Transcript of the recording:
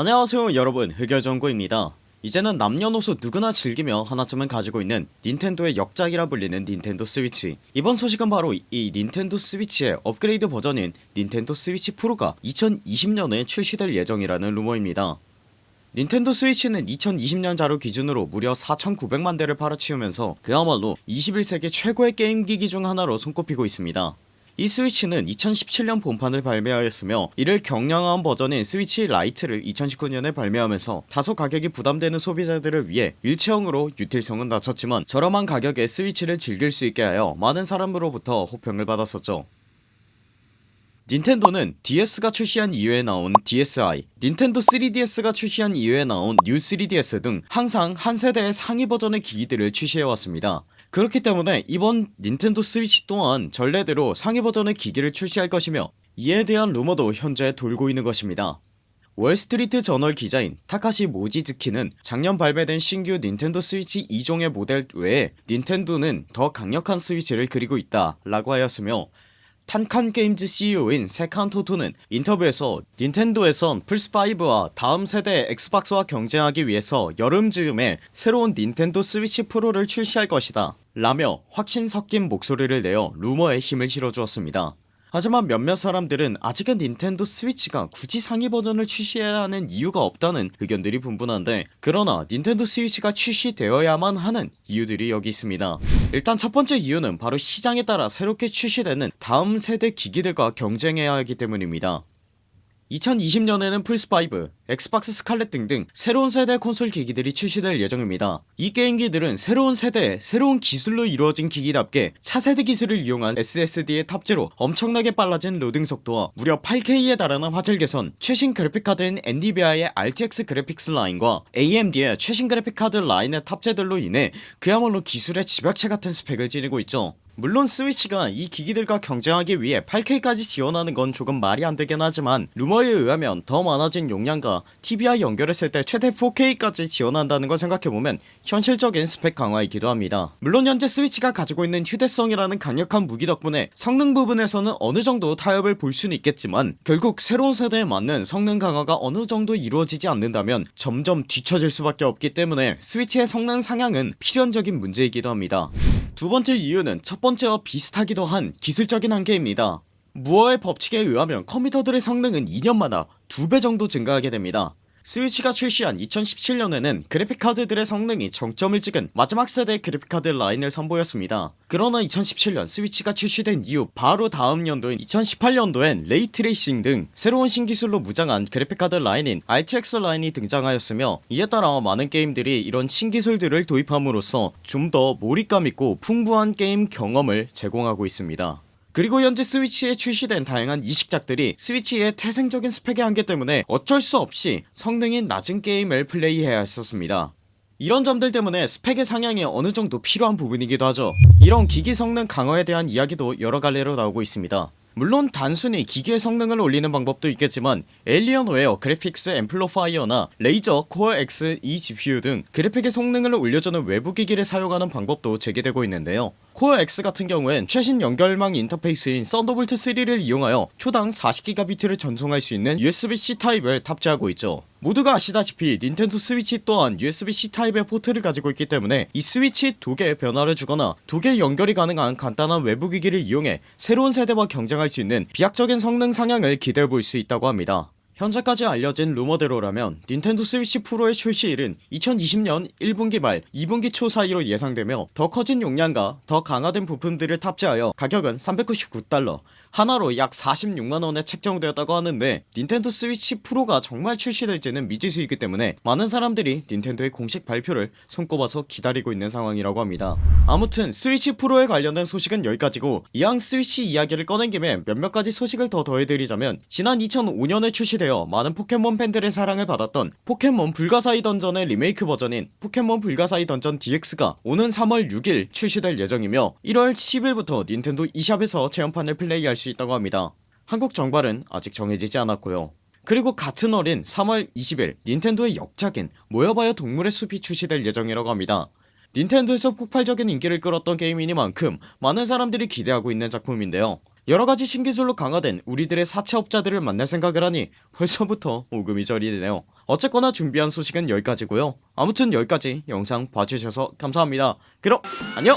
안녕하세요 여러분. 흑열정구입니다. 이제는 남녀노소 누구나 즐기며 하나쯤은 가지고 있는 닌텐도의 역작이라 불리는 닌텐도 스위치. 이번 소식은 바로 이 닌텐도 스위치의 업그레이드 버전인 닌텐도 스위치 프로가 2020년에 출시될 예정이라는 루머입니다. 닌텐도 스위치는 2020년 자료 기준으로 무려 4900만대를 팔아치우면서 그야말로 21세기 최고의 게임기기 중 하나로 손꼽히고 있습니다 이 스위치는 2017년 본판을 발매하였으며 이를 경량화한 버전인 스위치 라이트를 2019년에 발매하면서 다소 가격이 부담되는 소비자들을 위해 일체형으로 util성은 낮췄지만 저렴한 가격에 스위치를 즐길 수 있게 하여 많은 사람으로부터 호평을 받았었죠 닌텐도는 DS가 출시한 이후에 나온 DSi, 닌텐도 3DS가 출시한 이후에 나온 New 3DS 등 항상 한 세대의 상위 버전의 기기들을 출시해왔습니다. 그렇기 때문에 이번 닌텐도 스위치 또한 전례대로 상위 버전의 기기를 출시할 것이며 이에 대한 루머도 현재 돌고 있는 것입니다. 월스트리트 저널 기자인 타카시 모지즈키는 작년 발매된 신규 닌텐도 스위치 2종의 모델 외에 닌텐도는 더 강력한 스위치를 그리고 있다 라고 하였으며 탄칸게임즈 CEO인 세칸토토는 인터뷰에서 닌텐도에선 플스5와 다음 세대 엑스박스와 경쟁하기 위해서 여름 즈음에 새로운 닌텐도 스위치 프로를 출시할 것이다 라며 확신 섞인 목소리를 내어 루머에 힘을 실어주었습니다 하지만 몇몇 사람들은 아직은 닌텐도 스위치가 굳이 상위 버전을 출시해야 하는 이유가 없다는 의견들이 분분한데 그러나 닌텐도 스위치가 출시되어야만 하는 이유들이 여기 있습니다. 일단 첫번째 이유는 바로 시장에 따라 새롭게 출시되는 다음 세대 기기들과 경쟁해야 하기 때문입니다 2020년에는 플스5, 엑스박스 스칼렛 등등 새로운 세대 콘솔 기기들이 출시될 예정입니다. 이 게임기들은 새로운 세대 새로운 기술로 이루어진 기기답게 차세대 기술을 이용한 SSD의 탑재로 엄청나게 빨라진 로딩 속도와 무려 8K에 달하는 화질 개선 최신 그래픽카드인 엔비디아의 RTX 그래픽스 라인과 AMD의 최신 그래픽카드 라인의 탑재들로 인해 그야말로 기술의 집약체 같은 스펙을 지니고 있죠 물론 스위치가 이 기기들과 경쟁하기 위해 8K까지 지원하는 건 조금 말이 안되긴 하지만 루머에 의하면 더 많아진 용량과 TV와 연결했을 때 최대 4K까지 지원한다는 걸 생각해보면 현실적인 스펙 강화이기도 합니다. 물론 현재 스위치가 가지고 있는 휴대성이라는 강력한 무기 덕분에 성능 부분에서는 어느정도 타협을 볼 수는 있겠지만 결국 새로운 세대에 맞는 성능 강화가 어느정도 이루어지지 않는다면 점점 뒤처질 수밖에 없기 때문에 스위치의 성능 상향은 필연적인 문제이기도 합니다 두번째 이유는 첫번째와 비슷하기도 한 기술적인 한계입니다. 무어의 법칙에 의하면 컴퓨터들의 성능은 2년마다 2배 정도 증가하게 됩니다 스위치가 출시한 2017년에는 그래픽카드들의 성능이 정점을 찍은 마지막 세대 그래픽카드 라인을 선보였습니다. 그러나 2017년 스위치가 출시된 이후 바로 다음 연도인 2018년도엔 ray tracing 등 새로운 신기술로 무장한 그래픽카드 라인인 RTX 라인이 등장하였으며 이에 따라 많은 게임들이 이런 신기술들을 도입함으로써 좀 더 몰입감 있고 풍부한 게임 경험을 제공하고 있습니다 그리고 현재 스위치에 출시된 다양한 이식작들이 스위치의 태생적인 스펙의 한계 때문에 어쩔 수 없이 성능이 낮은 게임을 플레이해야 했었습니다. 이런 점들 때문에 스펙의 상향이 어느정도 필요한 부분이기도 하죠. 이런 기기 성능 강화에 대한 이야기도 여러 갈래로 나오고 있습니다. 물론 단순히 기기의 성능을 올리는 방법도 있겠지만 Alienware Graphics Amplifier나 Razer Core X eGPU 등 그래픽의 성능을 올려주는 외부 기기를 사용하는 방법도 제기되고 있는데요 Core X 같은 경우엔 최신 연결망 인터페이스인 Thunderbolt 3를 이용하여 초당 40GB를 전송할 수 있는 USB-C 타입을 탑재하고 있죠. 모두가 아시다시피 닌텐도 스위치 또한 USB-C 타입의 포트를 가지고 있기 때문에 이 스위치 dock에 변화를 주거나 dock에 연결이 가능한 간단한 외부 기기를 이용해 새로운 세대와 경쟁할 수 있는 비약적인 성능 상향을 기대해볼 수 있다고 합니다 현재까지 알려진 루머대로라면 닌텐도 스위치 프로의 출시일은 2020년 1분기 말 2분기 초 사이로 예상되며 더 커진 용량과 더 강화된 부품들을 탑재하여 가격은 399달러 한화로 약 46만원에 책정되었다고 하는데 닌텐도 스위치 프로가 정말 출시될지는 미지수이기 때문에 많은 사람들이 닌텐도의 공식 발표를 손꼽아서 기다리고 있는 상황이라고 합니다. 아무튼 스위치 프로에 관련된 소식은 여기까지고 이왕 스위치 이야기를 꺼낸 김에 몇몇 가지 소식을 더 더해드리자면 지난 2005년에 출시 되어 많은 포켓몬 팬들의 사랑을 받았던 포켓몬 불가사의 던전의 리메이크 버전인 포켓몬 불가사의 던전 DX가 오는 3월 6일 출시될 예정이며 1월 10일부터 닌텐도 eShop에서 체험판을 플레이할 수 있다고 합니다. 한국 정발은 아직 정해지지 않았고요. 그리고 같은 월인 3월 20일 닌텐도의 역작인 모여봐요 동물의 숲이 출시될 예정이라고 합니다. 닌텐도에서 폭발적인 인기를 끌었던 게임이니만큼 많은 사람들이 기대하고 있는 작품인데요 여러가지 신기술로 강화된 우리들의 사채업자들을 만날 생각을 하니 벌써부터 오금이 저리네요. 어쨌거나 준비한 소식은 여기까지고요. 아무튼 여기까지 영상 봐주셔서 감사합니다. 그럼 안녕